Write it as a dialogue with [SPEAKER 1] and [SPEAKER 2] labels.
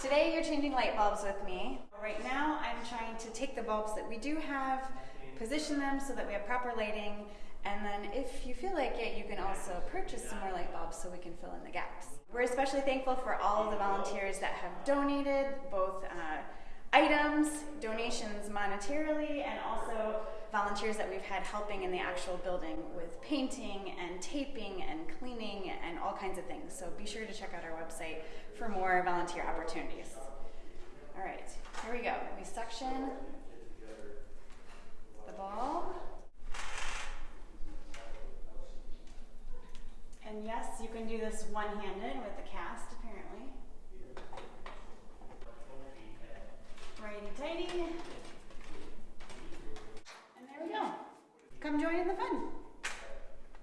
[SPEAKER 1] Today you're changing light bulbs with me. Right now I'm trying to take the bulbs that we do have, position them so that we have proper lighting, and then if you feel like it, you can also purchase some more light bulbs so we can fill in the gaps. We're especially thankful for all of the volunteers that have donated, both uh, items, donations monetarily, and also volunteers that we've had helping in the actual building with painting and taping and cleaning and all kinds of things. So be sure to check out our website more volunteer opportunities. All right, here we go. We suction the ball. And yes, you can do this one-handed with the cast, apparently. Righty tighty. And there we go. Come join in the fun.